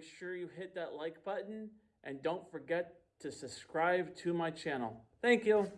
make sure you hit that like button and don't forget to subscribe to my channel. Thank you.